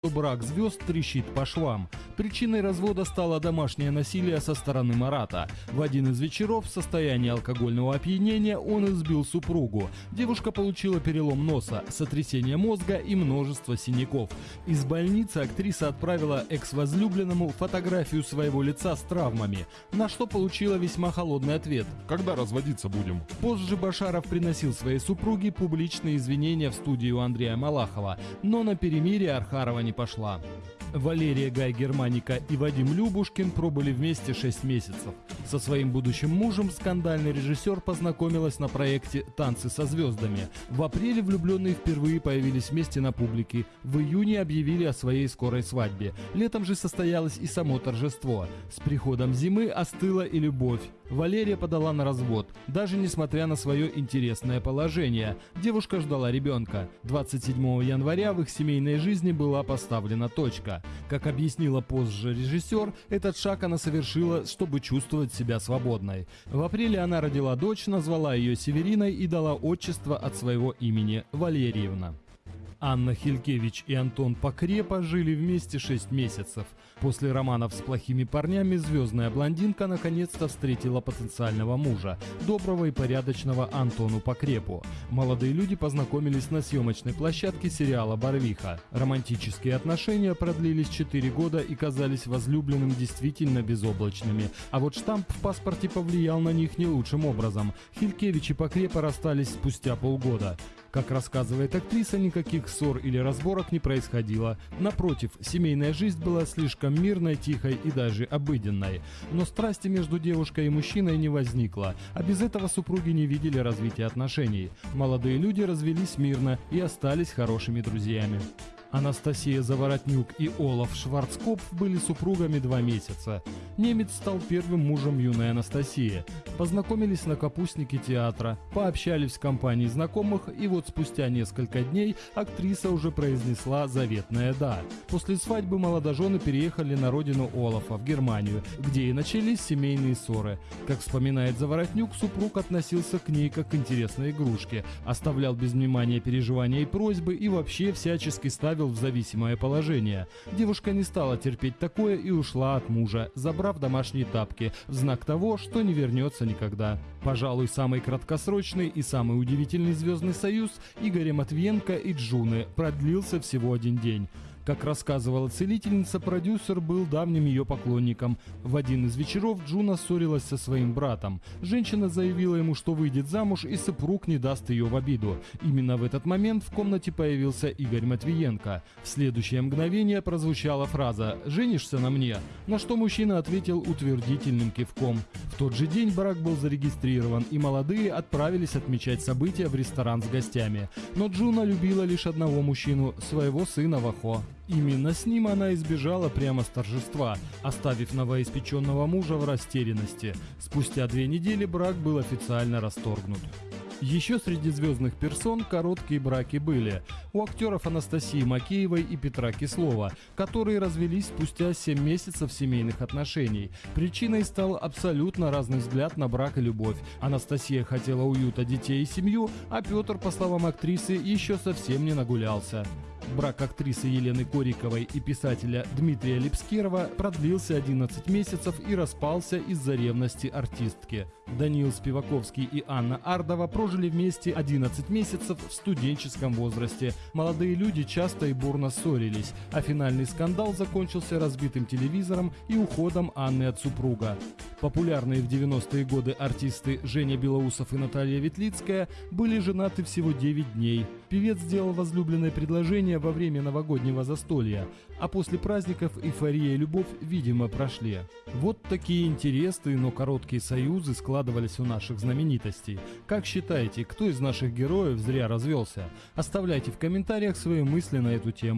что брак звезд трещит по швам. Причиной развода стало домашнее насилие со стороны Марата. В один из вечеров в состоянии алкогольного опьянения он избил супругу. Девушка получила перелом носа, сотрясение мозга и множество синяков. Из больницы актриса отправила экс-возлюбленному фотографию своего лица с травмами, на что получила весьма холодный ответ. Когда разводиться будем? Позже Башаров приносил своей супруге публичные извинения в студию Андрея Малахова, но на перемирие Архарова не пошла. Валерия Гай Германика и Вадим Любушкин пробыли вместе 6 месяцев. Со своим будущим мужем скандальный режиссер познакомилась на проекте «Танцы со звездами». В апреле влюбленные впервые появились вместе на публике. В июне объявили о своей скорой свадьбе. Летом же состоялось и само торжество. С приходом зимы остыла и любовь. Валерия подала на развод, даже несмотря на свое интересное положение. Девушка ждала ребенка. 27 января в их семейной жизни была поставлена точка. Как объяснила позже режиссер, этот шаг она совершила, чтобы чувствовать себя свободной. В апреле она родила дочь, назвала ее Севериной и дала отчество от своего имени – Валерьевна. Анна Хилькевич и Антон Покрепа жили вместе 6 месяцев. После романов с плохими парнями звездная блондинка наконец-то встретила потенциального мужа, доброго и порядочного Антону Покрепу. Молодые люди познакомились на съемочной площадке сериала «Барвиха». Романтические отношения продлились 4 года и казались возлюбленным действительно безоблачными. А вот штамп в паспорте повлиял на них не лучшим образом. Хилькевич и Покрепа расстались спустя полгода. Как рассказывает актриса, никаких ссор или разборок не происходило. Напротив, семейная жизнь была слишком мирной, тихой и даже обыденной. Но страсти между девушкой и мужчиной не возникло, а без этого супруги не видели развития отношений. Молодые люди развелись мирно и остались хорошими друзьями. Анастасия Заворотнюк и Олаф Шварцкопф были супругами два месяца. Немец стал первым мужем юной Анастасии. Познакомились на капустнике театра, пообщались в компании знакомых, и вот спустя несколько дней актриса уже произнесла заветное «да». После свадьбы молодожены переехали на родину Олафа, в Германию, где и начались семейные ссоры. Как вспоминает Заворотнюк, супруг относился к ней как к интересной игрушке, оставлял без внимания переживания и просьбы и вообще всячески ставил в зависимое положение. Девушка не стала терпеть такое и ушла от мужа, забрав домашние тапки, в знак того, что не вернется никогда. Пожалуй, самый краткосрочный и самый удивительный звездный союз Игоря Матвиенко и Джуны продлился всего один день. Как рассказывала целительница, продюсер был давним ее поклонником. В один из вечеров Джуна ссорилась со своим братом. Женщина заявила ему, что выйдет замуж и супруг не даст ее в обиду. Именно в этот момент в комнате появился Игорь Матвиенко. В следующее мгновение прозвучала фраза «Женишься на мне?», на что мужчина ответил утвердительным кивком. Тот же день брак был зарегистрирован, и молодые отправились отмечать события в ресторан с гостями. Но Джуна любила лишь одного мужчину – своего сына Вахо. Именно с ним она избежала прямо с торжества, оставив новоиспеченного мужа в растерянности. Спустя две недели брак был официально расторгнут. Еще среди звездных персон короткие браки были. У актеров Анастасии Макеевой и Петра Кислова, которые развелись спустя 7 месяцев семейных отношений. Причиной стал абсолютно разный взгляд на брак и любовь. Анастасия хотела уюта детей и семью, а Петр, по словам актрисы, еще совсем не нагулялся. Брак актрисы Елены Кориковой и писателя Дмитрия Липскерова продлился 11 месяцев и распался из-за ревности артистки. Даниил Спиваковский и Анна Ардова прожили вместе 11 месяцев в студенческом возрасте. Молодые люди часто и бурно ссорились, а финальный скандал закончился разбитым телевизором и уходом Анны от супруга. Популярные в 90-е годы артисты Женя Белоусов и Наталья Ветлицкая были женаты всего 9 дней. Певец сделал возлюбленное предложение во время новогоднего застолья, а после праздников эйфория и любовь, видимо, прошли. Вот такие интересные, но короткие союзы складывались у наших знаменитостей. Как считаете, кто из наших героев зря развелся? Оставляйте в комментариях свои мысли на эту тему.